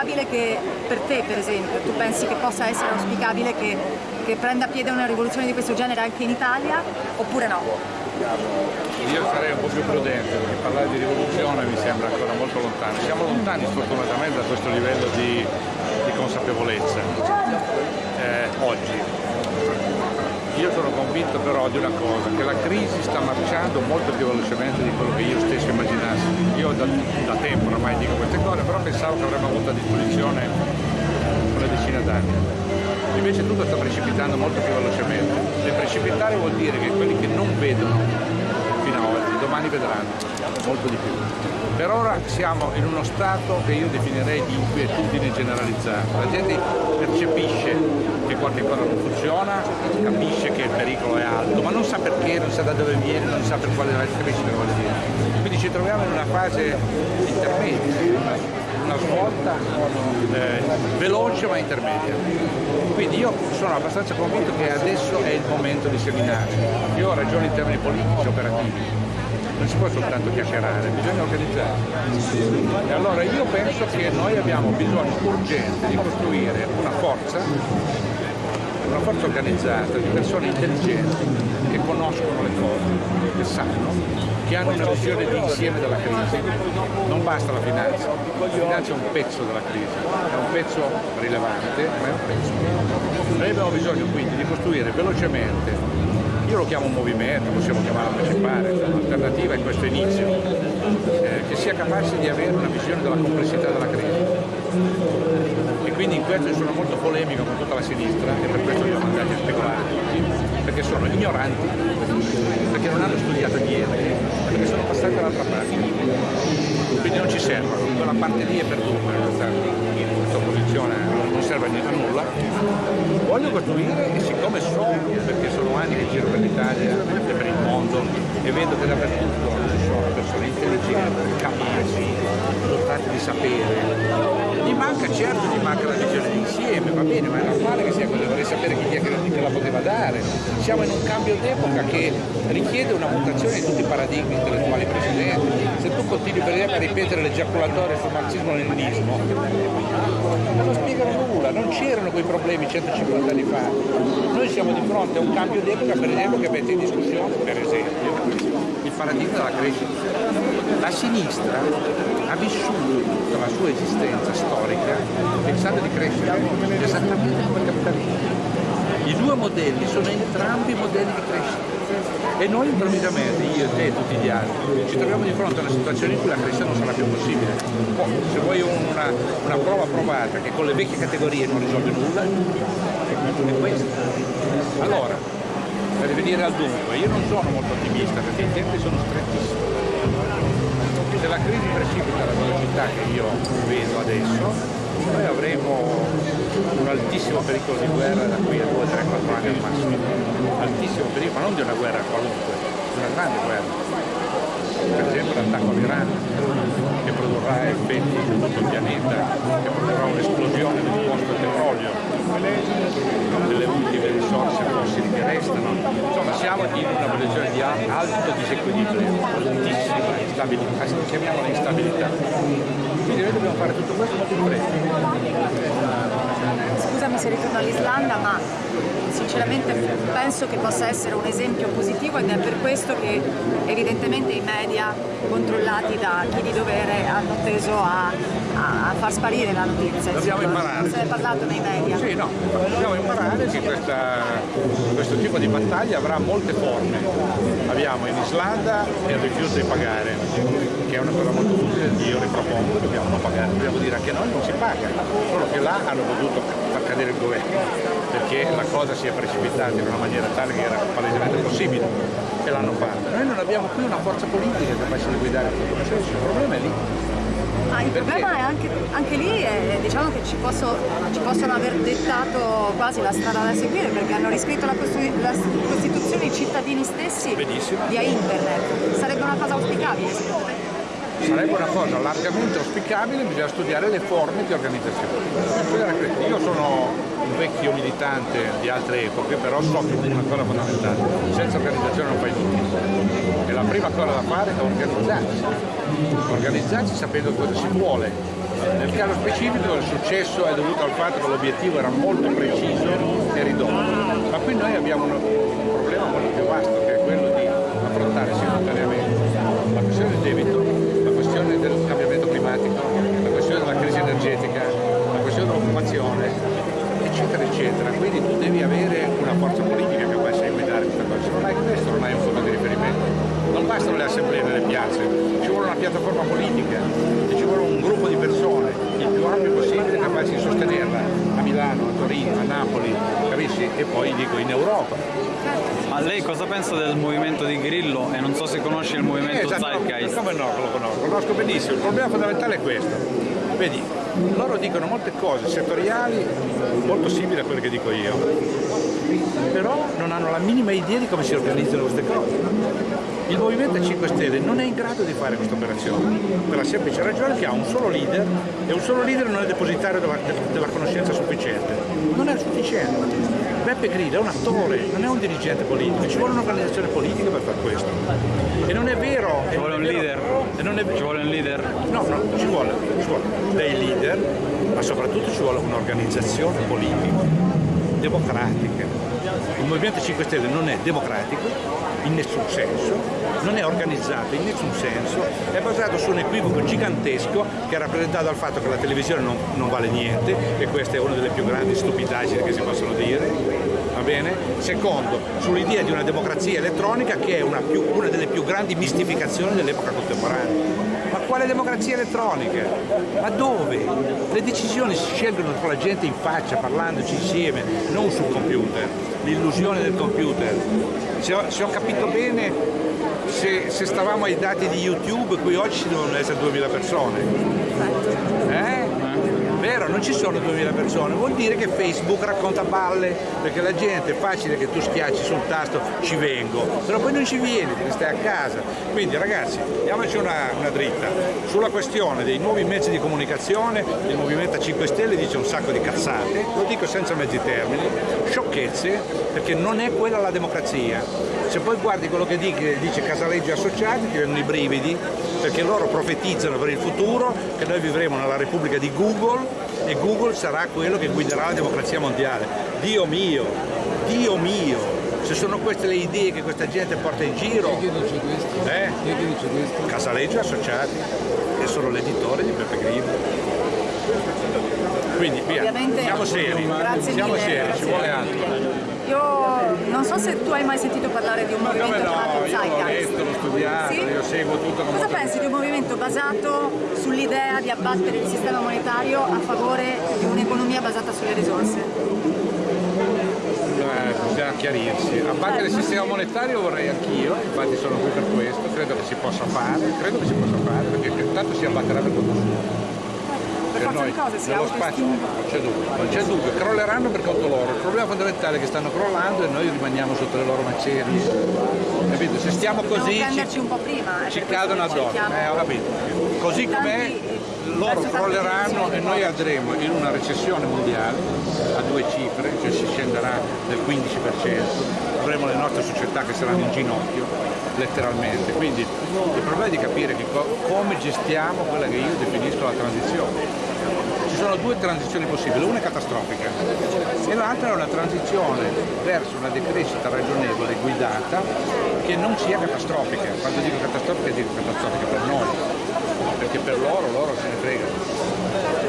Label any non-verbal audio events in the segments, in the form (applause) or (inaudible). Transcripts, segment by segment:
auspicabile che, per te per esempio, tu pensi che possa essere auspicabile che, che prenda piede una rivoluzione di questo genere anche in Italia oppure no? Io sarei un po' più prudente perché parlare di rivoluzione mi sembra ancora molto lontano. Siamo lontani sfortunatamente da questo livello di, di consapevolezza eh, oggi. Io sono convinto però di una cosa, che la crisi sta marciando molto più velocemente di quello che io stesso immaginassi. Io da, da tempo ormai dico queste cose, però pensavo che avremmo avuto a disposizione una decina d'anni. Invece tutto sta precipitando molto più velocemente. E precipitare vuol dire che quelli che non vedono fino ad oggi, domani vedranno molto di più. Per ora siamo in uno stato che io definirei di inquietudine generalizzata. La gente percepisce che qualche cosa non funziona, capisce che il pericolo è alto, ma non sa perché, non sa da dove viene, non sa per quale crescita vuol dire. Quindi ci troviamo in una fase intermedia una svolta eh, veloce ma intermedia. Quindi io sono abbastanza convinto che adesso è il momento di seminare. Io ho ragione in termini politici, operativi. Non si può soltanto chiacchierare, bisogna organizzare. E allora io penso che noi abbiamo bisogno urgente di costruire una forza una forza organizzata di persone intelligenti che conoscono le cose, che sanno, che hanno una visione di insieme della crisi. Non basta la finanza, la finanza è un pezzo della crisi, è un pezzo rilevante, ma è un pezzo. Noi abbiamo bisogno quindi di costruire velocemente io lo chiamo un movimento, possiamo chiamarlo partecipare, un'alternativa in questo inizio, eh, che sia capace di avere una visione della complessità della crisi e quindi in questo sono molto polemico con tutta la sinistra e per questo li ho mandati a speculare perché sono ignoranti, perché non hanno studiato niente, perché sono passati dall'altra parte. Quindi non ci servono, quella parte lì è perduta, opposizione non serve a nulla. Voglio costruire e siccome so, perché sono anni che giro per l'Italia e per il mondo e vedo che dappertutto ci sono persone intelligenti, capaci, dotate di sapere, gli manca, certo gli manca la visione d'insieme, va bene, ma è normale che sia così, vorrei sapere chi è che la poteva dare. Siamo in un cambio d'epoca che richiede una mutazione di tutti i paradigmi intellettuali precedenti. Se tu continui per esempio a ripetere l'egiaculatore sul marxismo-leninismo, non lo spiegano nulla, non c'erano quei problemi 150 anni fa. Noi siamo di fronte a un cambio d'epoca per esempio che mette in discussione, per esempio, il paradigma della crescita. La sinistra ha vissuto tutta la sua esistenza storica pensando di crescere esattamente come il capitalismo. I due modelli sono entrambi modelli di crescita e noi improvvisamente, io, te e tutti gli altri, ci troviamo di fronte a una situazione in cui la crescita non sarà più possibile. Poi, se vuoi una, una prova provata che con le vecchie categorie non risolve nulla, è questa. Allora, per venire al dunque, io non sono molto ottimista perché i tempi sono strettissimi. Se la crisi precipita alla velocità che io vedo adesso, noi avremo un altissimo pericolo di guerra da qui a 2, 3, 4 anni al massimo. Altissimo pericolo, ma non di una guerra qualunque, di una grande guerra per esempio l'attacco all'Iran che produrrà effetti su tutto il pianeta, che produrrà un'esplosione del costo petrolio, delle ultime risorse fossili che restano. Insomma siamo in una posizione di alto disequilibrio, altissima instabilità, chiamiamola instabilità. Quindi noi dobbiamo fare tutto questo molto fretta scusami se ritorno all'Islanda, ma sinceramente penso che possa essere un esempio positivo ed è per questo che evidentemente i media controllati da chi di dovere hanno teso a, a far sparire la notizia. Dobbiamo imparare. Se ne è parlato nei media. Sì, no, dobbiamo imparare che questa, questo tipo di battaglia avrà molte forme Abbiamo in Islanda il rifiuto di pagare, che è una cosa molto utile, io ripropongo dobbiamo non pagare, dobbiamo dire anche noi non si paga, solo che là hanno potuto far cadere il governo, perché la cosa si è precipitata in una maniera tale che era palesemente possibile e l'hanno fatto. Noi non abbiamo qui una forza politica capace di guidare questo processo, il problema è lì. Ah, il problema è anche, anche lì è, diciamo che ci, posso, ci, possono aver dettato quasi la strada da seguire perché hanno riscritto la, la Costituzione i cittadini stessi Benissimo. via internet. Sarebbe una cosa auspicabile secondo me? Sarebbe una cosa largamente auspicabile, bisogna studiare le forme di organizzazione. Io sono un vecchio militante di altre epoche, però so che una cosa fondamentale, senza organizzazione non fai niente. E la prima cosa da fare è organizzarsi, organizzarsi sapendo cosa si vuole. Nel caso specifico il successo è dovuto al fatto che l'obiettivo era molto preciso e ridotto, ma qui noi abbiamo un problema molto più vasto che è quello di affrontare simultaneamente la questione del debito, E poi dico in Europa. Ma lei cosa pensa del movimento di Grillo e non so se conosce il movimento eh, esatto, Zeitgeist? Come no, lo conosco, lo conosco benissimo, il problema fondamentale è questo. Vedi, loro dicono molte cose settoriali molto simili a quelle che dico io, però non hanno la minima idea di come si organizzano queste cose. Il Movimento 5 Stelle non è in grado di fare questa operazione, per la semplice ragione che ha un solo leader e un solo leader non è depositario della, della conoscenza sufficiente. Non è sufficiente. Beppe Grillo è un attore, non è un dirigente politico, ci vuole un'organizzazione politica per fare questo. E non è vero... Ci vuole un leader? È, ci vuole un leader? No, no, ci vuole, ci vuole dei leader, ma soprattutto ci vuole un'organizzazione politica, democratica. Il Movimento 5 Stelle non è democratico, in nessun senso, non è organizzato in nessun senso, è basato su un equivoco gigantesco che è rappresentato dal fatto che la televisione non, non vale niente e questa è una delle più grandi stupidaggini che si possono dire, va bene? Secondo, sull'idea di una democrazia elettronica che è una, più, una delle più grandi mistificazioni dell'epoca contemporanea. Ma quale democrazia elettronica? Ma dove? Le decisioni si scelgono tra la gente in faccia, parlandoci insieme, non sul computer. L'illusione del computer. Se ho, se ho capito bene, se, se, stavamo ai dati di YouTube, qui oggi ci devono essere 2000 persone. Vero, non ci sono 2000 persone, vuol dire che Facebook racconta balle, perché la gente è facile che tu schiacci sul tasto ci vengo, però poi non ci vieni, perché stai a casa. Quindi ragazzi, diamoci una, una dritta. Sulla questione dei nuovi mezzi di comunicazione, il Movimento 5 Stelle dice un sacco di cazzate, lo dico senza mezzi termini, sciocchezze, perché non è quella la democrazia. Se poi guardi quello che dice Casaleggio Associati ti vengono i brividi, perché loro profetizzano per il futuro che noi vivremo nella Repubblica di Google e Google sarà quello che guiderà la democrazia mondiale. Dio mio, Dio mio, se sono queste le idee che questa gente porta in giro. Chi dice questo? Eh? Chi dice questo? Casaleggio Associati, che sono l'editore di Peppe Grillo. Quindi via, Ovviamente, siamo seri, siamo mille, seri, ci vuole altro. Io non so se tu hai mai sentito parlare di un movimento Come no, chiamato io l'ho Zeitgeist. letto, l'ho studiato, Sì? io seguo tutto Cosa pensi di un movimento basato sull'idea di abbattere il sistema monetario a favore di un'economia basata sulle risorse? Eh, bisogna chiarirsi. A parte il sistema monetario vorrei anch'io, infatti sono qui per questo, credo che si possa fare, credo che si possa fare, perché tanto si abbatterà per conto suo. Per si nello spazio non c'è dubbio, non c'è dubbio, crolleranno per conto loro. Il problema fondamentale è che stanno crollando e noi rimaniamo sotto le loro macerie. Capito? Se stiamo così ci, prima. eh, ci cadono addosso. Eh, ho capito. Così com'è loro crolleranno e noi andremo in una recessione mondiale a due cifre, cioè si scenderà del 15%, avremo le nostre società che saranno in ginocchio, letteralmente. Quindi il problema è di capire come gestiamo quella che io definisco la transizione. Sono due transizioni possibili, una è catastrofica e l'altra è una transizione verso una decrescita ragionevole, guidata, che non sia catastrofica. Quando dico catastrofica dico catastrofica per noi, perché per loro, loro se ne fregano.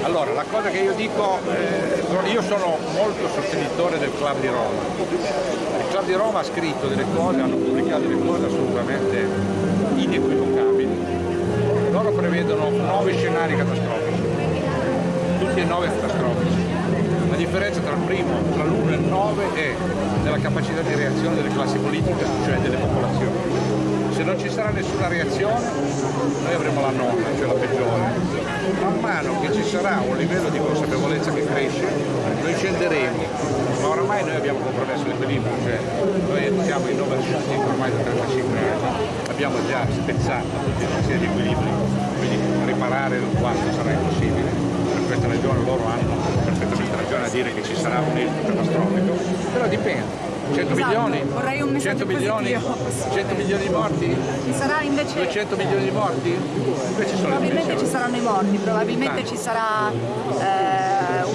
Allora, la cosa che io dico, eh, io sono molto sostenitore del club di Roma. Il Club di Roma ha scritto delle cose, hanno pubblicato delle cose assolutamente inequivocabili. Loro prevedono nove scenari catastrofici, tutti e nove catastrofici. La differenza tra il primo, tra l'1 e il 9 è nella capacità di reazione delle classi politiche, cioè delle popolazioni. Se non ci sarà nessuna reazione, noi avremo la nonna, cioè la peggiore. Man mano che ci sarà un livello di consapevolezza che cresce, noi scenderemo, ma oramai noi abbiamo compromesso l'equilibrio, cioè noi siamo in overshooting ormai da 35 anni, abbiamo già spezzato tutta una serie di equilibri, quindi riparare il sarà impossibile, questa ragione loro hanno perfettamente ragione a dire che ci sarà un esito catastrofico, però dipende. 100 Esatto, milioni? vorrei un messaggio 100 milioni? positivo. 100 milioni di morti? Ci sarà invece 200 milioni di morti? Invece Probabilmente ci saranno i morti, probabilmente ci sarà eh,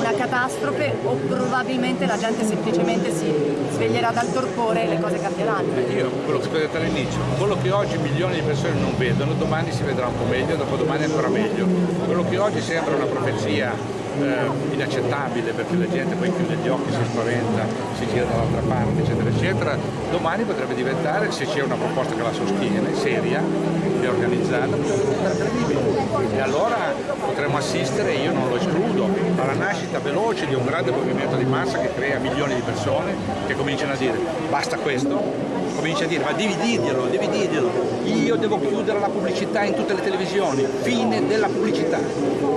una catastrofe o probabilmente la gente semplicemente si sveglierà dal torpore e le cose cambieranno. Io, quello che ho detto all'inizio, quello che oggi milioni di persone non vedono, domani si vedrà un po' meglio, dopodomani ancora meglio. Quello che oggi sembra una profezia eh, inaccettabile perché la gente poi chiude gli occhi, si spaventa, si gira dall'altra parte, eccetera, eccetera, domani potrebbe diventare, se c'è una proposta che la sostiene, seria e organizzata, potrebbe diventare credibile. E allora potremmo assistere, io non lo escludo, alla nascita veloce di un grande movimento di massa che crea milioni di persone che cominciano a dire basta questo, comincia a dire ma devi dirglielo, devi dirglielo, io devo chiudere la pubblicità in tutte le televisioni, fine della pubblicità,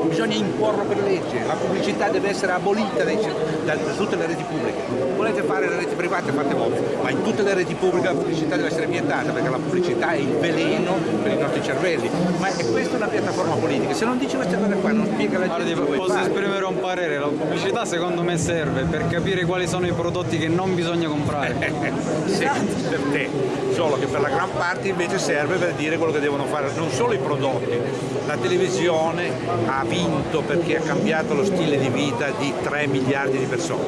bisogna imporlo per legge, la pubblicità deve essere abolita dai- da, da tutte le reti pubbliche, volete fare le reti private fate voi, ma in tutte le reti pubbliche la pubblicità deve essere vietata perché la pubblicità è il veleno per i nostri cervelli, ma è questa una piattaforma politica, se non dice queste cose qua non spiega la gente vuoi posso fare. esprimere un parere, la pubblicità secondo me serve per capire quali sono i prodotti che non bisogna comprare. sì, te, solo che per la gran parte invece serve per dire quello che devono fare non solo i prodotti, la televisione ha vinto perché ha cambiato lo stile di vita di 3 miliardi di persone,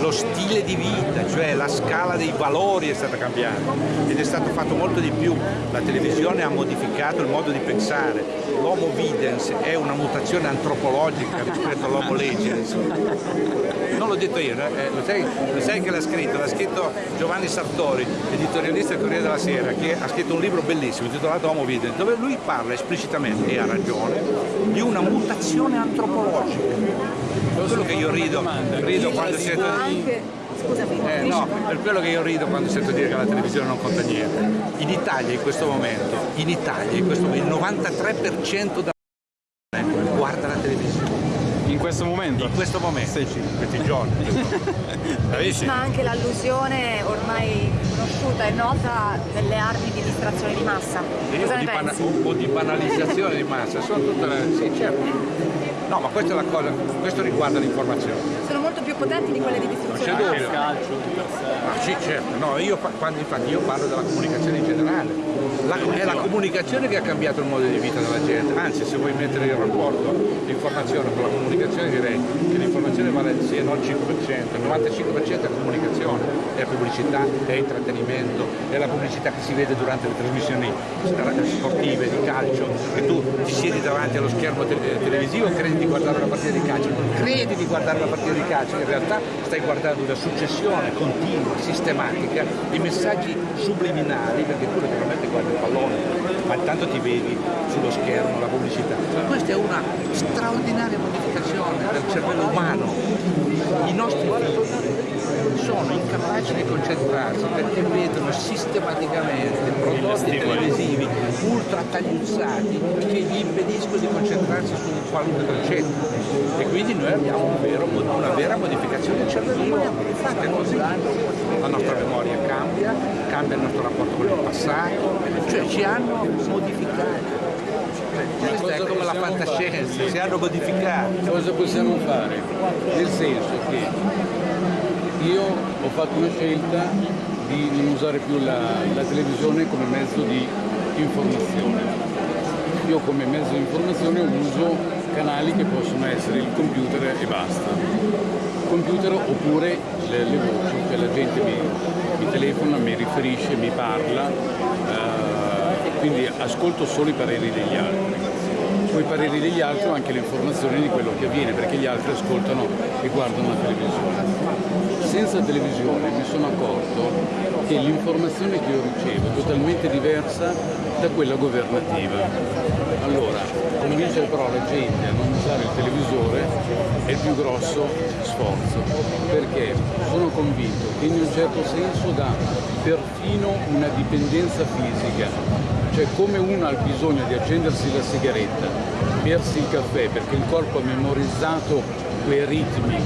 lo stile di vita, cioè la scala dei valori è stata cambiata ed è stato fatto molto di più, la televisione ha modificato il modo di pensare, l'homo videns è una mutazione antropologica rispetto all'homo legens, non l'ho detto io, eh, lo, sai, lo sai che l'ha scritto? L'ha scritto Giovanni Sartori, editorialista del Corriere della Sera, che ha scritto un libro bellissimo intitolato Homo Videns, dove lui parla esplicitamente, e ha ragione, di una mutazione antropologica. Per quello che io rido, rido quando sento... Anche, scusami, Eh, no, per quello che io rido quando sento dire che la televisione non conta niente. In Italia in questo momento, in Italia in questo momento, il 93% della popolazione guarda la televisione. In questo momento? In questo momento, in questi giorni. (laughs) Ma anche l'allusione ormai conosciuta e nota delle armi di distrazione di massa. Cosa di o di banalizzazione di massa, sono tutte le... Sì, certo. No, ma questa è la cosa, questo riguarda l'informazione. Sono molto più potenti di quelle di distruzione c'è di dubbio. massa. Ah, sì, certo, no, io, quando, infatti io parlo della comunicazione in generale. La- è la comunicazione che ha cambiato il modo di vita della gente, anzi se vuoi mettere in rapporto l'informazione con la comunicazione direi che l'informazione vale sia non il 5%, il 95% è comunicazione, è pubblicità, è intrattenimento, è la pubblicità che si vede durante le trasmissioni sportive, di calcio, che tu ti siedi davanti allo schermo te- televisivo e credi di guardare una partita di calcio, credi di guardare una partita di calcio, in realtà stai guardando una successione continua, sistematica di messaggi subliminali, perché tu naturalmente guardi il pallone, ma intanto ti vedi sullo schermo la pubblicità. Questa è una straordinaria modificazione del cervello umano. I nostri figli sono incapaci di concentrarsi perché vedono sistematicamente prodotti televisivi ultra tagliuzzati che gli impediscono di concentrarsi su qualunque concetto e quindi noi abbiamo un vero- una vera modificazione del cervello umano, infatti è così. La nostra memoria cambia, cambia il nostro rapporto con il passato, cioè ci hanno modificato. Cioè, Questa è come la fantascienza, si hanno modificato. Cosa possiamo fare? Nel senso che io ho fatto una scelta di non usare più la, la televisione come mezzo di informazione. Io come mezzo di informazione uso canali che possono essere il computer e basta. Computer oppure le, le voci, cioè la gente mi, mi telefona, mi riferisce, mi parla, eh, quindi ascolto solo i pareri degli altri. o i pareri degli altri o anche le informazioni di quello che avviene, perché gli altri ascoltano e guardano la televisione. Senza televisione mi sono accorto che l'informazione che io ricevo è totalmente diversa da quella governativa. Allora, convincere però la gente a non usare il televisore è il più grosso sforzo, perché sono convinto che in un certo senso dà perfino una dipendenza fisica, cioè come uno ha bisogno di accendersi la sigaretta, bersi il caffè perché il corpo ha memorizzato quei ritmi,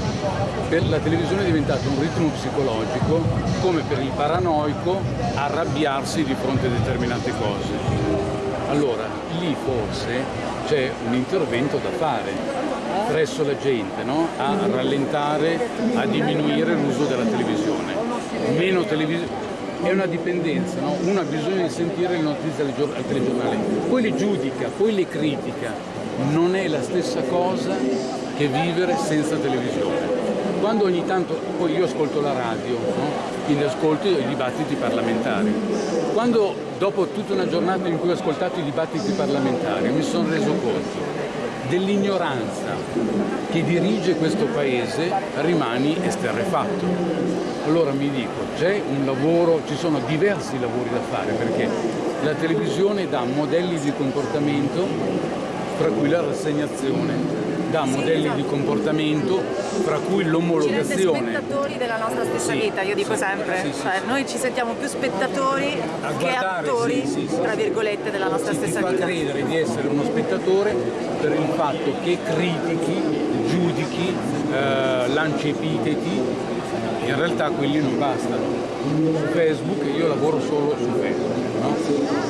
per la televisione è diventato un ritmo psicologico come per il paranoico arrabbiarsi di fronte a determinate cose. Allora, lì forse c'è un intervento da fare presso la gente, no? a rallentare, a diminuire l'uso della televisione. Meno televisione è una dipendenza, no? uno ha bisogno di sentire le notizie al telegiornale, poi le giudica, poi le critica, non è la stessa cosa che vivere senza televisione. Quando ogni tanto, poi io ascolto la radio, no? quindi ascolto i dibattiti parlamentari. Quando dopo tutta una giornata in cui ho ascoltato i dibattiti parlamentari mi sono reso conto dell'ignoranza che dirige questo paese rimani esterrefatto. Allora mi dico, c'è un lavoro, ci sono diversi lavori da fare perché la televisione dà modelli di comportamento, fra cui la rassegnazione, da modelli di comportamento, fra cui l'omologazione. Spettatori della nostra stessa sì, vita, io dico sì, sempre, sì, cioè, noi ci sentiamo più spettatori che attori, tra virgolette, della nostra stessa ti fa vita. credere di essere uno spettatore per il fatto che critichi, giudichi, eh, lanci epiteti, in realtà quelli non bastano. Su Facebook io lavoro solo su Facebook no?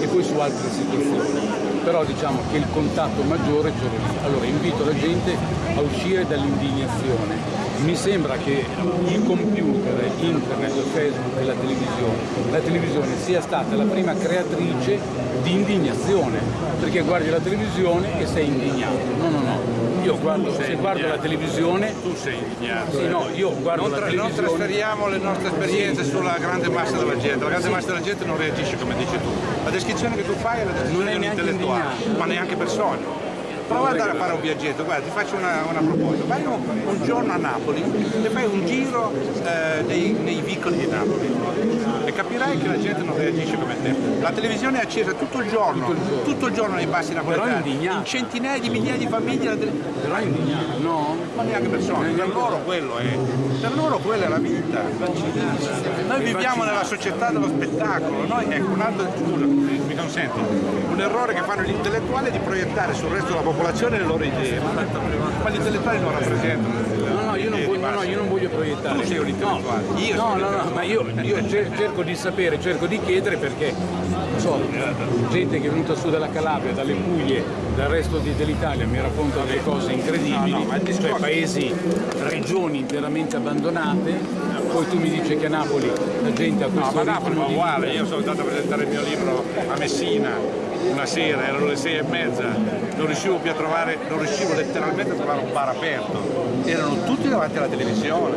e poi su altre situazioni però diciamo che il contatto maggiore l'ho lì. Allora invito la gente a uscire dall'indignazione. Mi sembra che il computer, internet, Facebook e la televisione, la televisione sia stata la prima creatrice di indignazione, perché guardi la televisione e sei indignato. No, no, no. Io guardo, se guardo la televisione... Tu sei indignato. Sì, no, io guardo non la televisione... Non trasferiamo le nostre esperienze sì. sulla grande massa della gente, la grande sì. massa della gente non reagisce come dici tu. La descrizione che tu fai è la descrizione non è intellettuale ma neanche per sogno. Prova ad andare a fare un viaggetto, guarda ti faccio una, una proposta, vai un, un, giorno a Napoli e fai un giro eh, nei, nei, vicoli di Napoli e capirai che la gente non reagisce come te. La televisione è accesa tutto il giorno, tutto il giorno, tutto il giorno nei passi napoletani, in centinaia di migliaia di famiglie. Tele... Però è indignato, no? Ma neanche per sogno, per loro quello è, per loro quella è la vita. Noi viviamo nella società dello spettacolo, noi ecco un altro, scusa, mi consenti, un errore che fanno gli intellettuali di proiettare sul resto della popolazione le loro idee, ma gli intellettuali non rappresentano. No, no, io non, voglio, no, io non voglio proiettare. Tu sei un intellettuale. No, io no, no, no, ma io, io cerco di sapere, cerco di chiedere perché so, gente che è venuta su dalla Calabria, dalle Puglie, dal resto dell'Italia mi racconta delle cose incredibili, no, no, cioè paesi, regioni interamente abbandonate, poi tu mi dici che a Napoli la gente ha questo no, ma Napoli è uguale, io sono andato a presentare il mio libro a Messina una sera, erano le sei e mezza, non riuscivo più a trovare, non riuscivo letteralmente a trovare un bar aperto, erano tutti davanti alla televisione,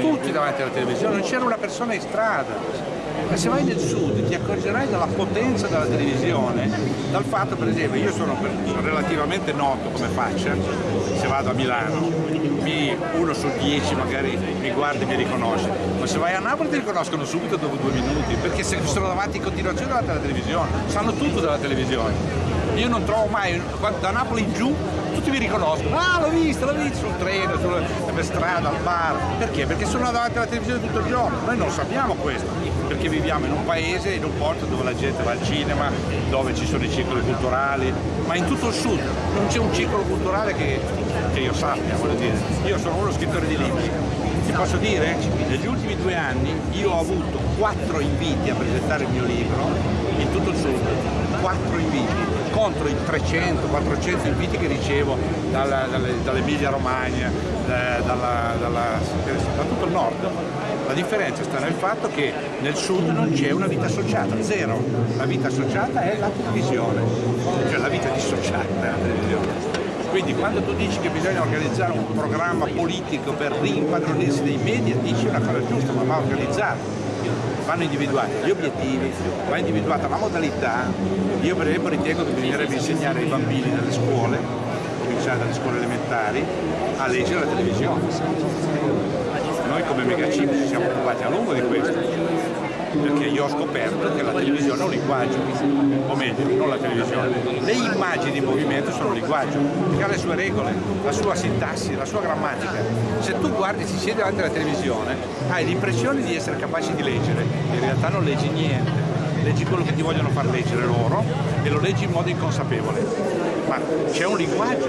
tutti davanti alla televisione, non c'era una persona in strada. Ma se vai nel sud ti accorgerai della potenza della televisione, dal fatto per esempio, io sono, relativamente noto come faccia, se vado a Milano, mi, uno su dieci magari mi guarda e mi riconosce, ma se vai a Napoli ti riconoscono subito dopo due minuti, perché se sono davanti in continuazione davanti alla televisione, sanno tutto della televisione. Io non trovo mai, da Napoli in giù tutti mi riconoscono, ah l'ho visto, l'ho visto sul treno, sulla, per strada, al bar, perché? Perché sono davanti alla televisione tutto il giorno, noi non sappiamo questo, perché viviamo in un paese, in un porto dove la gente va al cinema, dove ci sono i circoli culturali, ma in tutto il sud non c'è un circolo culturale che, che io sappia, voglio dire. Io sono uno scrittore di libri, ti posso dire, negli ultimi due anni io ho avuto quattro inviti a presentare il mio libro in tutto il sud, quattro inviti contro i 300-400 inviti che ricevo dall'Emilia Romagna, eh, dalla, dalla, da tutto il nord. La differenza sta nel fatto che nel sud non c'è una vita associata, zero. La vita associata è la televisione, cioè la vita dissociata della televisione. Quindi quando tu dici che bisogna organizzare un programma politico per rimpadronirsi dei media, dici una cosa giusta, ma va organizzato vanno individuati gli obiettivi, va individuata la modalità. Io per esempio ritengo che bisognerebbe insegnare ai bambini nelle scuole, cominciare dalle scuole elementari, a leggere la televisione. Come Megacim ci siamo occupati a lungo di questo perché io ho scoperto che la televisione è un linguaggio, o meglio, non la televisione, le immagini in movimento sono un linguaggio, perché ha le sue regole, la sua sintassi, la sua grammatica. Se tu guardi, ci siedi davanti alla televisione, hai l'impressione di essere capace di leggere, in realtà non leggi niente, leggi quello che ti vogliono far leggere loro e lo leggi in modo inconsapevole. Ma c'è un linguaggio,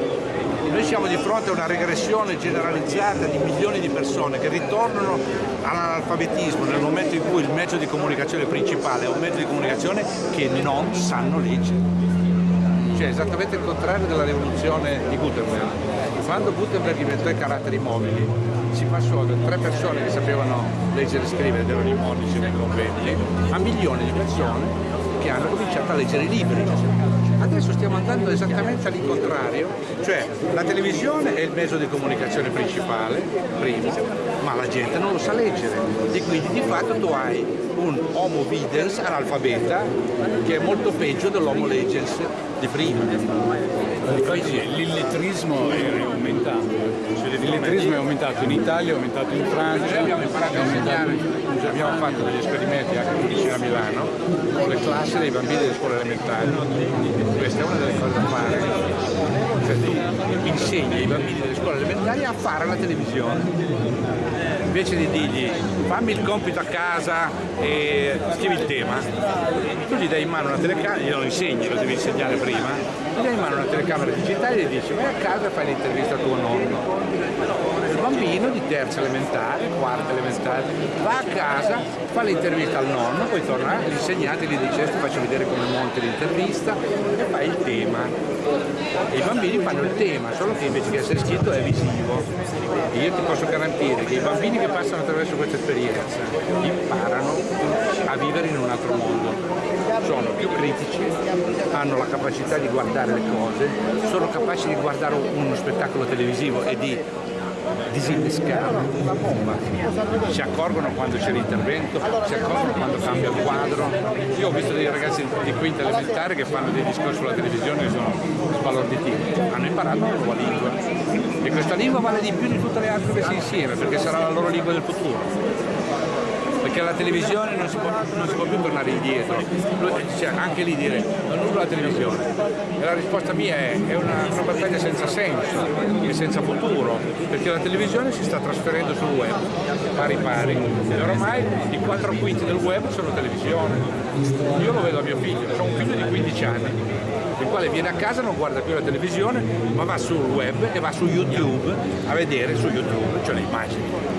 noi siamo di fronte a una regressione generalizzata di milioni di persone che ritornano all'analfabetismo nel momento in cui il mezzo di comunicazione principale è un mezzo di comunicazione che non sanno leggere. Cioè esattamente il contrario della rivoluzione di Gutenberg. Quando Gutenberg inventò i caratteri mobili si passò da tre persone che sapevano leggere e scrivere ed erano i monici nei conventi a milioni di persone che hanno cominciato a leggere i libri Adesso stiamo andando esattamente all'incontrario, cioè la televisione è il mezzo di comunicazione principale, primo, ma la gente non lo sa leggere e quindi di fatto tu hai un homo videns analfabeta che è molto peggio dell'homo legends di prima. L'illettrismo è aumentato. L'illettrismo è aumentato in Italia, è aumentato in Francia. Noi abbiamo imparato a insegnare, abbiamo fatto degli esperimenti anche qui vicino a Milano con le classi dei bambini delle scuole elementari. Questa è una delle cose da fare. Cioè tu insegni ai bambini delle scuole elementari a fare la televisione invece di dirgli fammi il compito a casa e scrivi il tema, tu gli dai in mano una telecamera, glielo insegni, lo devi insegnare prima, gli dai in mano una telecamera digitale e gli dici vai a casa e fai l'intervista a tuo nonno bambino di terza elementare, quarta elementare, va a casa, fa l'intervista al nonno, poi torna, l'insegnante gli dice ti faccio vedere come monti l'intervista e fai il tema. E i bambini fanno il tema, solo che invece che essere scritto è visivo. E io ti posso garantire che i bambini che passano attraverso questa esperienza imparano a vivere in un altro mondo. Sono più critici, hanno la capacità di guardare le cose, sono capaci di guardare uno spettacolo televisivo e di disinnescare una bomba. Si accorgono quando c'è l'intervento, si accorgono quando cambia il quadro. Io ho visto dei ragazzi di quinta elementare che fanno dei discorsi sulla televisione che sono sbalorditivi. Hanno imparato una nuova lingua e questa lingua vale di più di tutte le altre messe insieme perché sarà la loro lingua del futuro perché alla televisione non si può, non si può più tornare indietro, cioè, anche lì dire non uso la televisione. E la risposta mia è, è una, una battaglia senza senso e senza futuro, perché la televisione si sta trasferendo sul web, pari pari, e ormai i quattro quinti del web sono televisione. Io lo vedo a mio figlio, ho un figlio di 15 anni, il quale viene a casa, non guarda più la televisione, ma va sul web e va su YouTube a vedere su YouTube, cioè le immagini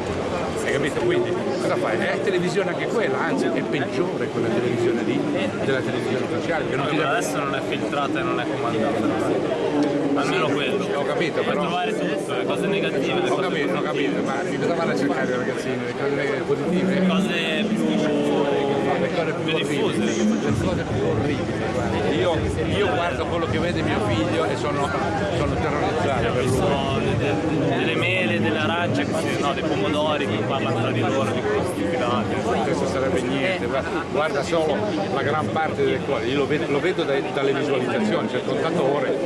hai capito? Quindi cosa fai? È televisione anche quella, anzi è peggiore quella televisione lì della televisione ufficiale. Che non ti deve... adesso non è filtrata e non è comandata. Almeno sì, quello. Ho capito, però. Per trovare tutto, le cose negative, le ho cose capito, ho capito, ma di vanno a cercare i ragazzini? Le cose positive? Le cose più, le cose più, più diffuse. Le cose più orribili. Io, io, guardo quello che vede mio figlio e sono, sono terrorizzato per lui. Delle mele, delle arance, no, dei pomodori che parlano tra di loro di queste stupidate. Questo sarebbe niente, guarda solo la gran parte delle cose, io lo vedo, lo vedo dai, dalle visualizzazioni, c'è il contatore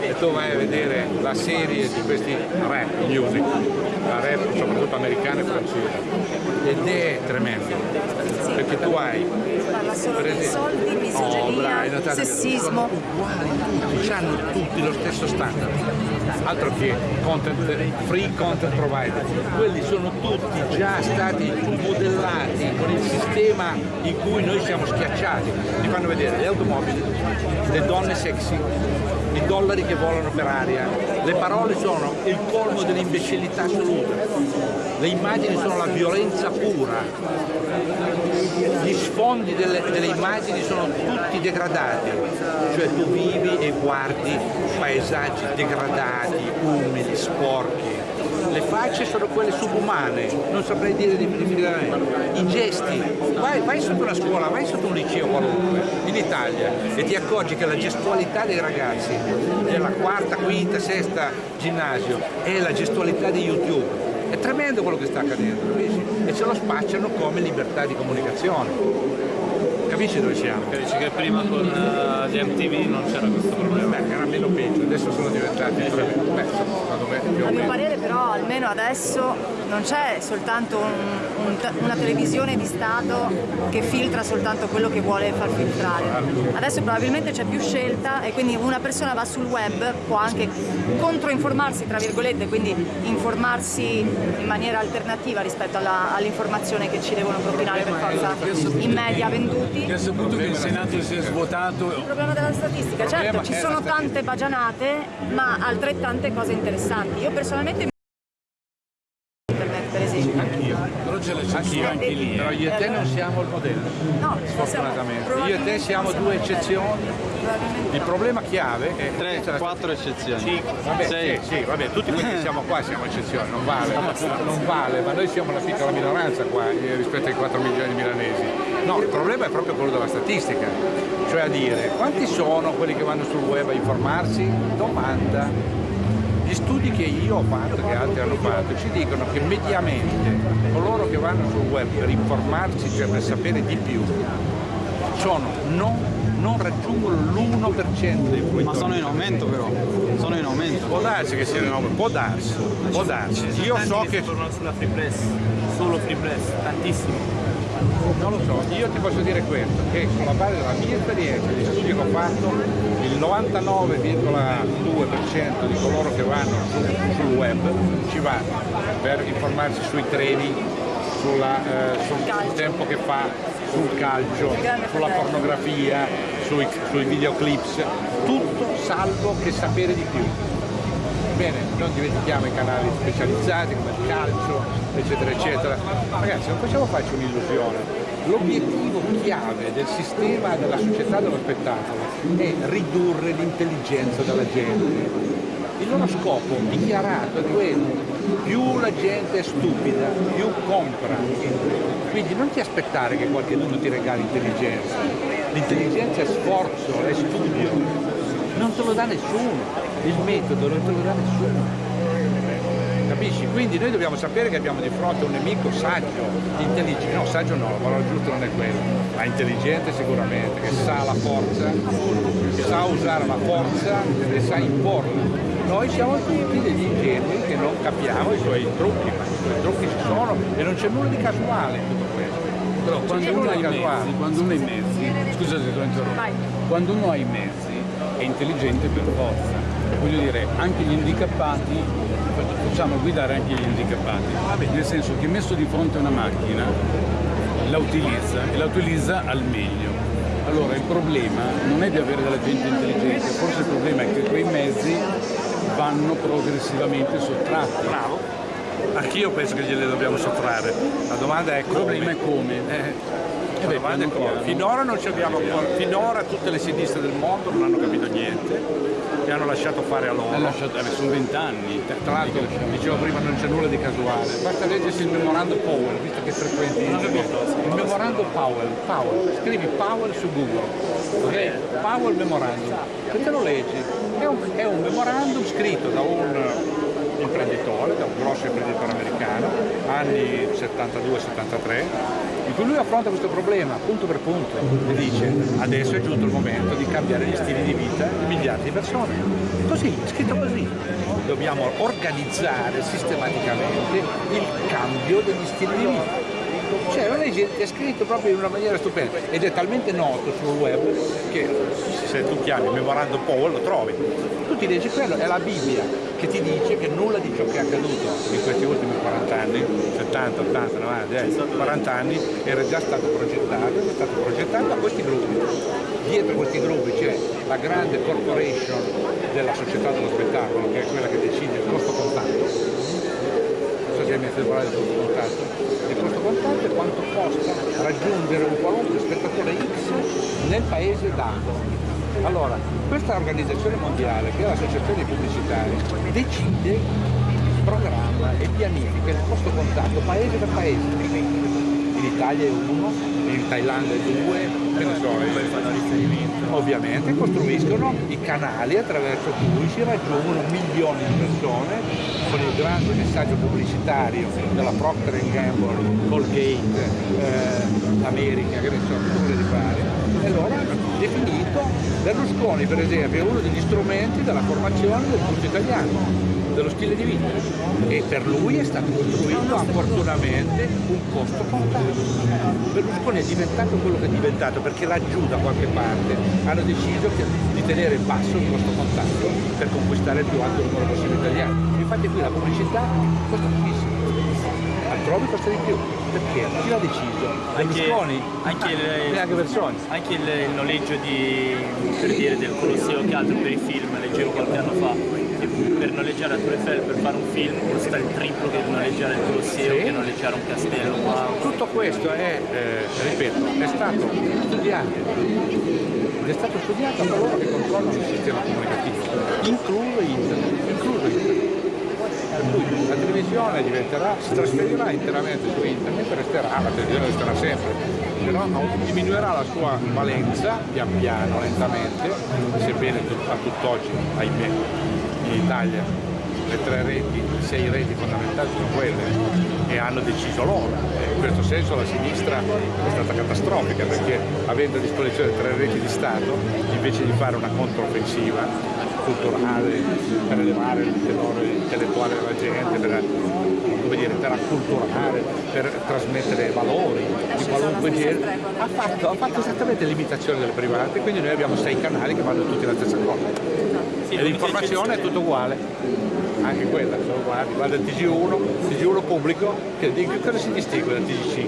e tu vai a vedere la serie di questi rap music, la rap soprattutto americana e francese, ed è tremendo, perché tu hai parla solo soldi, misoginia, oh, sessismo. Uguali tutti, hanno tutti lo stesso standard. Altro che content, free content provider. Quelli sono tutti già stati modellati con il sistema in cui noi siamo schiacciati. Ti fanno vedere le automobili, le donne sexy, i dollari che volano per aria. Le parole sono il colmo dell'imbecillità assoluta. Le immagini sono la violenza pura. Gli sfondi delle, delle immagini sono tutti degradati, cioè tu vivi e guardi paesaggi degradati, umidi, sporchi, le facce sono quelle subumane, non saprei dire definitivamente, i gesti, vai, vai, sotto una scuola, vai sotto un liceo qualunque, in Italia, e ti accorgi che la gestualità dei ragazzi della quarta, quinta, sesta ginnasio è la gestualità di YouTube, È tremendo quello che sta accadendo, capisci? E ce lo spacciano come libertà di comunicazione. Capisci dove siamo? Dici che prima con uh, gli MTV non c'era questo problema. Beh, meno peggio, adesso sono diventati tremendo. Beh, secondo me più o A mio parere però almeno adesso non c'è soltanto un- un- una televisione di Stato che filtra soltanto quello che vuole far filtrare. Adesso probabilmente c'è più scelta e quindi una persona va sul web, può anche controinformarsi tra virgolette, quindi informarsi in maniera alternativa rispetto all'informazione che ci devono propinare per forza i media venduti. Che ha saputo che il Senato si è svuotato Il problema della statistica, certo ci sono tante bagianate ma altrettante cose interessanti. Io personalmente mi internet per esempio. però c'è la Anch'io, censura anche lì. però io e te non siamo il modello, No, sfortunatamente. Io e te siamo due eccezioni. Il problema chiave è Tre, questa è la quattro eccezioni. Sì, vabbè, Sei. sì, sì, vabbè, tutti quelli che siamo qua siamo eccezioni, non vale, non vale, ma noi siamo una piccola minoranza qua eh, rispetto ai 4 milioni di milanesi. No, il problema è proprio quello della statistica, cioè a dire quanti sono quelli che vanno sul web a informarsi? Domanda. Gli studi che io ho fatto, che altri hanno fatto, ci dicono che mediamente coloro che vanno sul web per informarsi, cioè per sapere di più, sono non, non raggiungono l'1% dei fruitori. Ma sono in aumento però. Sono in aumento. Può darsi che siano in può darsi, può darsi. Io so che tornano sulla free press, solo free press, tantissimo. Non lo so, io ti posso dire questo, che sulla base della mia esperienza, degli studi che ho fatto, il 99,2% di coloro che vanno su- sul web ci va per informarsi sui treni, sulla, eh, sul tempo che fa, sul calcio, sulla pornografia, sui, sui videoclips, tutto salvo che sapere di più. Bene, non dimentichiamo i canali specializzati come il calcio, eccetera, eccetera. Ragazzi, non possiamo farci un'illusione. L'obiettivo chiave del sistema della società dello spettacolo è ridurre l'intelligenza della gente. Il loro scopo dichiarato è quello. Più la gente è stupida, più compra. Quindi non ti aspettare che qualcuno ti regali intelligenza. L'intelligenza è sforzo, è studio. Non te lo dà nessuno. Il metodo non te lo dà nessuno. Capisci? Quindi noi dobbiamo sapere che abbiamo di fronte un nemico saggio, intelligente, no saggio no, la parola giusta non è quella, ma intelligente sicuramente, che sa la forza, che sa usare la forza e sa imporla. Noi siamo tutti degli ingenui che non capiamo i suoi trucchi, ma i suoi trucchi ci sono e non c'è nulla di casuale in tutto questo. Però quando uno mezzi, quando uno ha i mezzi, scusate se l'ho interrotto, Vai. quando uno ha i mezzi è intelligente per forza. Voglio dire, anche gli handicappati, facciamo guidare anche gli handicappati, nel senso che messo di fronte a una macchina la utilizza e la utilizza al meglio. Allora il problema non è di avere della gente intelligente, forse il problema è che quei mezzi vanno progressivamente sottratti. Bravo. Anch'io penso che gliele dobbiamo sottrarre. La domanda è Il come. problema è come. Eh, Eh beh. Finora non ci abbiamo finora tutte le sinistre del mondo non hanno capito niente e hanno lasciato fare a loro. Lasciato, sono vent'anni. Tra l'altro, dicevo prima, non c'è nulla di casuale. Basta leggersi il memorando Powell, visto che frequenti il memorando Powell. Powell. Scrivi Powell su Google. ok? Powell Memorandum. E te lo leggi. È un, è un memorandum scritto da un imprenditore, da un grosso imprenditore americano, anni 72-73, in cui lui affronta questo problema punto per punto e dice adesso è giunto il momento di cambiare gli stili di vita di miliardi di persone. Così, scritto così. Dobbiamo organizzare sistematicamente il cambio degli stili di vita. Cioè una legge è scritto proprio in una maniera stupenda ed è talmente noto sul web che se tu chiami memorando Powell lo trovi. Tu ti leggi quello, è la Bibbia che ti dice che nulla di ciò che è accaduto in questi ultimi 40 anni, 70, 80, 90, eh, 40 anni, era già stato progettato, è stato progettato da questi gruppi. Dietro questi gruppi c'è la grande corporation della società dello spettacolo, che è quella che decide il costo sentito parlare del costo contatto. Il costo contatto è quanto costa raggiungere un qualunque spettatore X nel paese dato. Allora, questa organizzazione mondiale, che è l'associazione pubblicitaria, decide, programma e pianifica il costo contatto paese per paese. Italia è uno, in Thailandia è due, che ne so, riferimento. ovviamente costruiscono i canali attraverso cui si raggiungono milioni di persone con il grande messaggio pubblicitario della Procter Gamble, Colgate, eh, America, che ne so, quello di fare. E allora definito Berlusconi per esempio è uno degli strumenti della formazione del gusto italiano dello stile di vita e per lui è stato costruito opportunamente un costo contato. Berlusconi è diventato quello che è diventato perché laggiù da qualche parte hanno deciso di tenere basso il costo contatto per conquistare il più alto numero possibile di italiani. Infatti qui la pubblicità costa pochissimo, altrove costa di più. Perché? Chi l'ha deciso? Anche, Berlusconi? anche il, Neanche Bersoni. anche il, il noleggio di, per dire, del Colosseo che altro per i film, leggevo qualche anno fa, per noleggiare a Tour Eiffel per fare un film costa il triplo che noleggiare il Colosseo, Sì. che noleggiare un castello. Wow. Tutto questo è, eh, ripeto, è stato studiato ed è stato studiato da coloro che controllano il sistema comunicativo, incluso internet, incluso internet. Per cui la televisione diventerà, si trasferirà interamente su internet e resterà, la televisione resterà sempre, però diminuirà la sua valenza pian piano, lentamente, sebbene a tutt'oggi, ahimè, Italia le tre reti, le sei reti fondamentali sono quelle e hanno deciso loro. In questo senso la sinistra è stata catastrofica perché avendo a disposizione tre reti di Stato, invece di fare una controffensiva culturale per elevare il tenore intellettuale della gente, per, come dire, per acculturare, per trasmettere valori di qualunque genere, ha fatto, ha fatto esattamente l'imitazione delle private, quindi noi abbiamo sei canali che vanno tutti la stessa cosa. Sì, l'informazione è tutto uguale, anche quella, sono uguali, guarda il TG1, TG1 pubblico, che cosa si distingue dal TG5?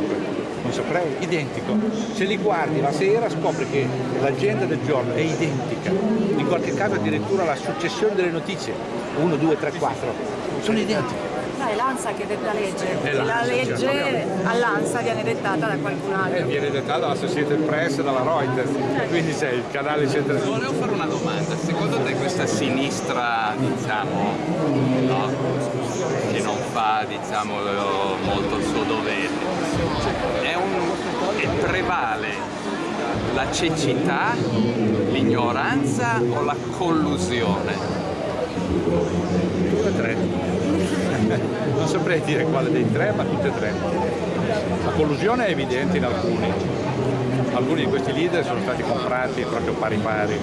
Non saprei, identico. Se li guardi la sera scopri che l'agenda del giorno è identica, in qualche caso addirittura la successione delle notizie, 1, 2, 3, 4, sono identiche. È l'ANSA che detta legge, È la legge all'ANSA viene dettata da qualcun Eh, altro. viene dettata dalla Associated Press e dalla Reuters, quindi c'è il canale centrale. Volevo fare una domanda, secondo te questa sinistra, diciamo, no, che non fa diciamo, molto il suo dovere, è un, è- prevale la cecità, l'ignoranza o la collusione? Tutte e tre. (laughs) Non saprei dire quale dei tre, ma tutte e tre. La collusione è evidente in alcuni. Alcuni di questi leader sono stati comprati proprio pari pari.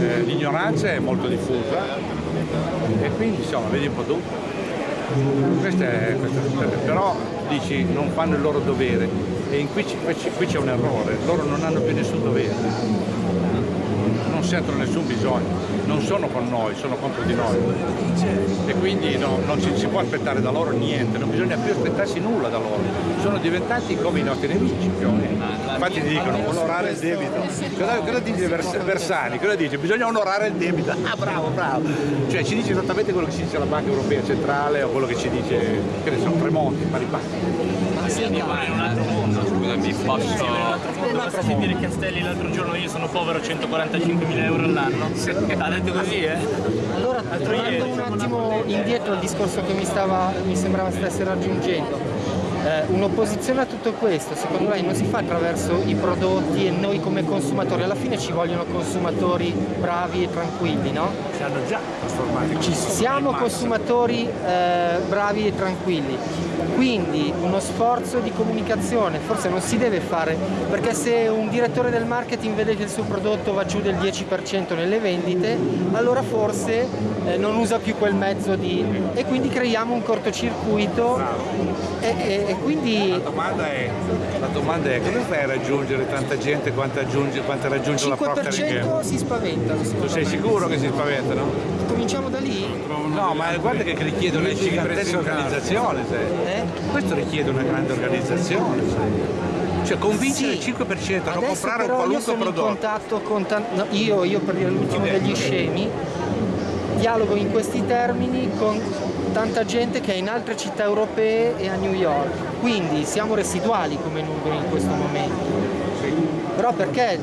Eh, l'ignoranza è molto diffusa e quindi insomma vedi un po' tu. Questo è, questo è- però dici non fanno il loro dovere e qui, qui c'è un errore, loro non hanno più nessun dovere, sentono nessun bisogno, non sono con noi, sono contro di noi e quindi no- non ci si può aspettare da loro niente, non bisogna più aspettarsi nulla da loro, sono diventati come i nostri nemici più o. Infatti ti dicono onorare il debito. Cosa, cosa dice Vers- Versani? Cosa dice? Bisogna onorare il debito. Ah bravo, bravo. Cioè ci dice esattamente quello che ci dice la Banca Europea Centrale o quello che ci dice, che ne so, Tremonti, pari pari. Posso... Basta sentire Castelli l'altro giorno, io sono povero 145.000 euro all'anno. Ha detto così, eh? Allora, tornando un attimo indietro al discorso che mi, stava, mi sembrava stesse raggiungendo, eh, un'opposizione a tutto questo, secondo lei non si fa attraverso i prodotti e noi come consumatori, alla fine ci vogliono consumatori bravi e tranquilli, no? Si hanno già trasformati. Ci siamo consumatori eh, bravi e tranquilli, quindi uno sforzo di comunicazione forse non si deve fare perché se un direttore del marketing vede che il suo prodotto va giù del 10% nelle vendite, allora forse eh, non usa più quel mezzo di... e quindi creiamo un cortocircuito e, e- e quindi La domanda è, la domanda è come fai a raggiungere tanta gente quanto, aggiunge, quanto raggiunge la Procter Gamble? 5% si spaventano. Tu sei sicuro che si spaventano? Cominciamo da lì? No, ma guarda che richiede una gigantesca organizzazione. Eh? Questo richiede una grande organizzazione, sai. Cioè convincere Sì. il 5% a non comprare un però io qualunque sono in prodotto. contatto con tan- no, io, io per dire l'ultimo degli scemi, dialogo in questi termini con tanta gente che è in altre città europee e a New York. Quindi siamo residuali come numeri in questo momento. Però perché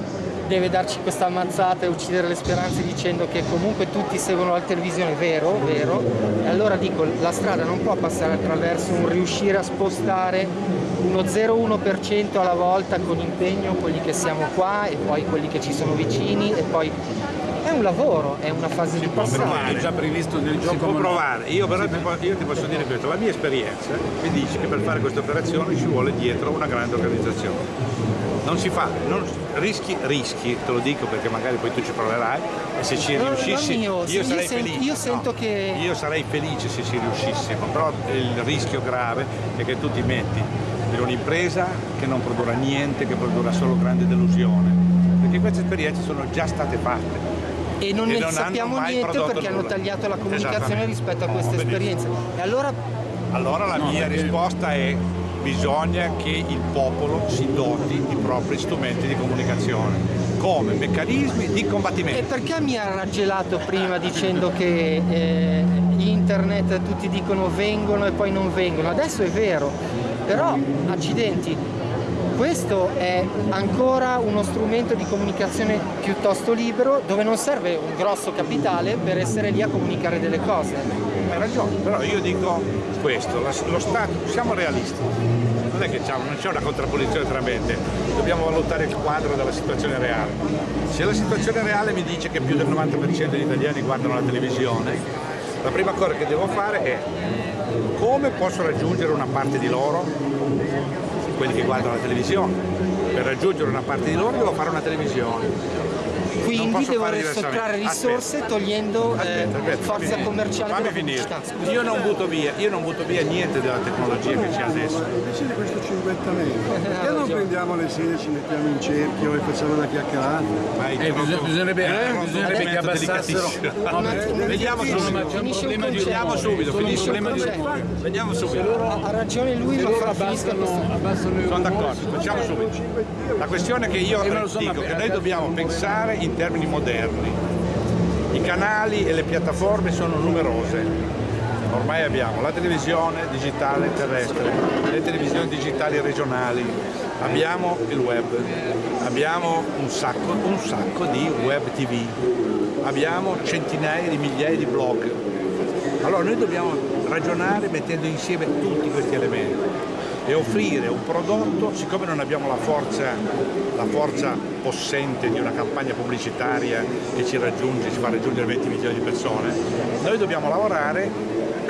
deve darci questa ammazzata e uccidere le speranze dicendo che comunque tutti seguono la televisione, vero, vero, e allora dico la strada non può passare attraverso un riuscire a spostare uno 0,1% alla volta con impegno quelli che siamo qua e poi quelli che ci sono vicini e poi è un lavoro, è una fase di passaggio. È già previsto nel gioco. Si può provare, io però ti, io ti posso dire questo, la mia esperienza mi dice che per fare queste operazioni ci vuole dietro una grande organizzazione. Non si fa, non- rischi, rischi, te lo dico perché magari poi tu ci proverai e se ci No, riuscissi io, io, sarei sento- felice. io sento no, che- Io sarei felice se ci riuscissimo, però il rischio grave è che tu ti metti in un'impresa che non produrrà niente, che produrrà solo grande delusione. Perché queste esperienze sono già state fatte. E non E ne non hanno sappiamo niente perché hanno nulla. tagliato la comunicazione rispetto a Oh, queste benissimo. esperienze. E allora Allora la mia risposta è bisogna che il popolo si doti di propri strumenti di comunicazione come meccanismi di E combattimento. perché mi ha raggelato prima dicendo che eh, internet tutti dicono vengono e poi non vengono? Adesso è vero, però accidenti, questo è ancora uno strumento di comunicazione piuttosto libero dove non serve un grosso capitale per essere lì a comunicare delle cose. Hai ragione, però io dico questo, lo Stato, siamo realisti, non è che non c'è una contrapposizione tra mente, dobbiamo valutare il quadro della situazione reale. Se la situazione reale mi dice che più del 90% degli italiani guardano la televisione, la prima cosa che devo fare è come posso raggiungere una parte di loro, quelli che guardano la televisione. Per raggiungere una parte di loro devo fare una televisione. Quindi posso devo fare diversamente. sottrarre risorse Aspetta. togliendo eh, Aspetta, aspetta, forza commerciale fammi della finire. Io non butto via, io non butto via niente della tecnologia che c'è adesso. Di questo cinquettamento, (laughs) perché non prendiamo le sedie, ci mettiamo in cerchio e facciamo una chiacchierata? Eh, bisognerebbe, eh, troppo bisognerebbe che abbassassero. (laughs) Vediamo subito. c'è un finisce il problema di- concetto. Vediamo subito, finisce il problema di-. Vediamo subito. Ha ragione lui, ma loro fra finisca questo. Sono d'accordo, facciamo subito. La questione è che io Eh, dico che noi dobbiamo pensare in termini moderni. I canali e le piattaforme sono numerose. Ormai abbiamo la televisione digitale terrestre, le televisioni digitali regionali, abbiamo il web, abbiamo un sacco, un sacco di web tv, abbiamo centinaia di migliaia di blog. Allora noi dobbiamo ragionare mettendo insieme tutti questi elementi e offrire un prodotto, siccome non abbiamo la forza, la forza possente di una campagna pubblicitaria che ci raggiunge, ci fa raggiungere 20 milioni di persone, noi dobbiamo lavorare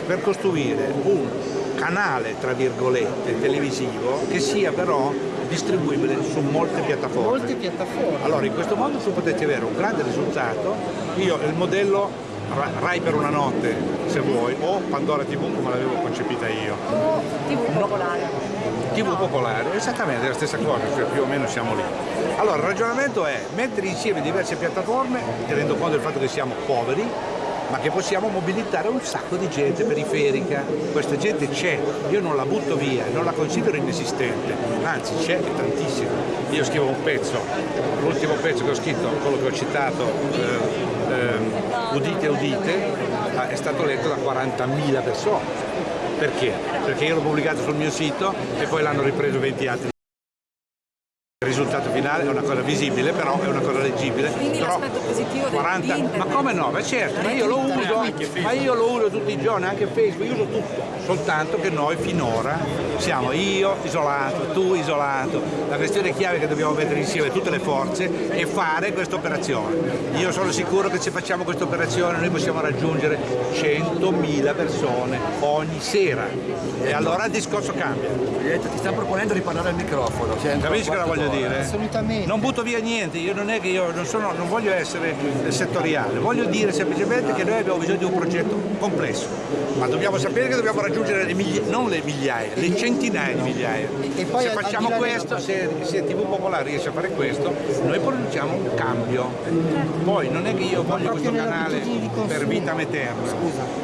per costruire un canale, tra virgolette, televisivo che sia però distribuibile su molte piattaforme. Molte piattaforme. Allora in questo modo tu potresti avere un grande risultato, io il modello Rai per una notte se vuoi o Pandora TV come l'avevo concepita io. O TV popolare. TV popolare, esattamente la stessa cosa, cioè più o meno siamo lì. Allora il ragionamento è mettere insieme diverse piattaforme, tenendo conto del fatto che siamo poveri, ma che possiamo mobilitare un sacco di gente periferica. Questa gente c'è, io non la butto via, non la considero inesistente, anzi c'è e tantissima. Io scrivo un pezzo, l'ultimo pezzo che ho scritto, quello che ho citato, eh, eh, Udite Udite, è stato letto da 40.000 persone. Perché? Perché io l'ho pubblicato sul mio sito e poi l'hanno ripreso 20 altri. Il risultato finale è una cosa visibile, però è una cosa leggibile. Quindi Però l'aspetto positivo del- 40 di internet. Ma come no? Ma certo, ma io lo uso, ma io lo uso tutti i giorni, anche Facebook, io uso tutto, soltanto che noi finora siamo io isolato, tu isolato. La questione chiave è che dobbiamo mettere insieme tutte le forze e fare questa operazione. Io sono sicuro che se facciamo questa operazione noi possiamo raggiungere 100.000 persone ogni sera. E allora il discorso cambia. Ti stanno proponendo di parlare al microfono. Capisci cosa voglio dire? Assolutamente. Non butto via niente, io non è che io non, sono, non voglio essere settoriale, voglio dire semplicemente che noi abbiamo bisogno di un progetto complesso, ma dobbiamo sapere che dobbiamo raggiungere le miglia- non le migliaia, le centinaia di migliaia. E poi se facciamo questo, se, se TV Popolare riesce a fare questo, noi produciamo un cambio. Poi non è che io voglio questo canale per vita eterna,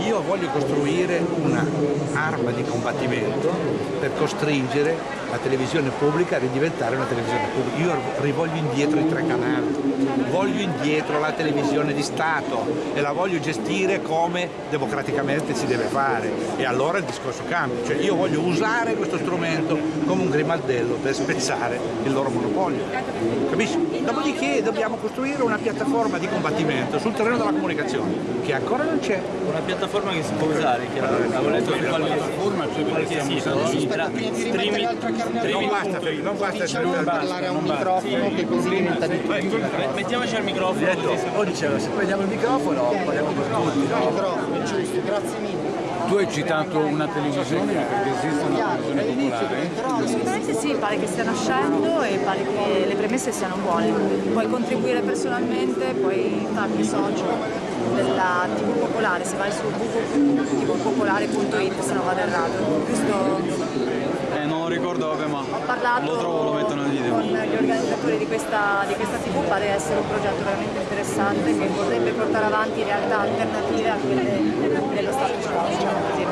io voglio costruire una arma di combattimento per costringere la televisione pubblica a ridiventare una televisione pubblica. Io rivoglio indietro i tre canali, voglio indietro la televisione di Stato e la voglio gestire come democraticamente si deve fare e allora il discorso cambia. Cioè io voglio usare questo strumento come un grimaldello per spezzare il loro monopolio. Capisci? Dopodiché dobbiamo costruire una piattaforma di combattimento sul terreno della comunicazione che ancora non c'è. Una piattaforma che si può usare, avevo letto qualche, qualche sito, era streaming, Non basta, non basta Diciamo di parlare a un microfono che così diventa di tutti. Mettiamoci al microfono. O dicevo, se prendiamo il microfono parliamo per tutti. Microfono, giusto, grazie mille. Tu hai citato una televisione perché esiste una televisione popolare. Assolutamente sì, pare che stia nascendo e pare che le premesse siano buone. Puoi contribuire personalmente, puoi farti socio della TV Popolare, se vai su www.tvpopolare.it se non vado errato. Giusto? Ricordo, vabbè, ma Ho parlato lo trovo, lo metto nel video. con gli organizzatori di questa, di questa TV, pare essere un progetto veramente interessante che vorrebbe portare avanti realtà alternative a quelle dello status quo, diciamo così.